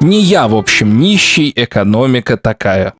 Не я, в общем, нищий, экономика такая.